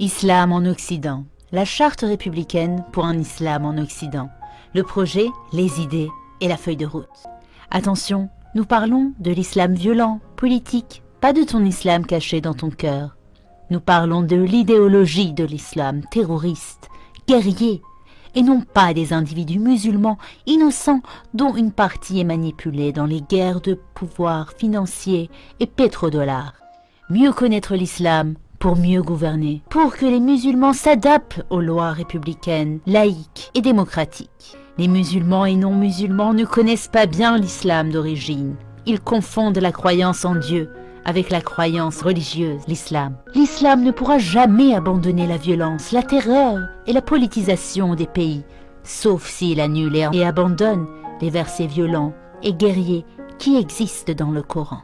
Islam en Occident. La charte républicaine pour un islam en Occident. Le projet, les idées et la feuille de route. Attention, nous parlons de l'islam violent, politique, pas de ton islam caché dans ton cœur. Nous parlons de l'idéologie de l'islam terroriste, guerrier, et non pas des individus musulmans innocents dont une partie est manipulée dans les guerres de pouvoir financier et pétrodollars. Mieux connaître l'islam pour mieux gouverner, pour que les musulmans s'adaptent aux lois républicaines, laïques et démocratiques. Les musulmans et non-musulmans ne connaissent pas bien l'islam d'origine. Ils confondent la croyance en Dieu avec la croyance religieuse, l'islam. L'islam ne pourra jamais abandonner la violence, la terreur et la politisation des pays, sauf s'il annule et abandonne les versets violents et guerriers qui existent dans le Coran.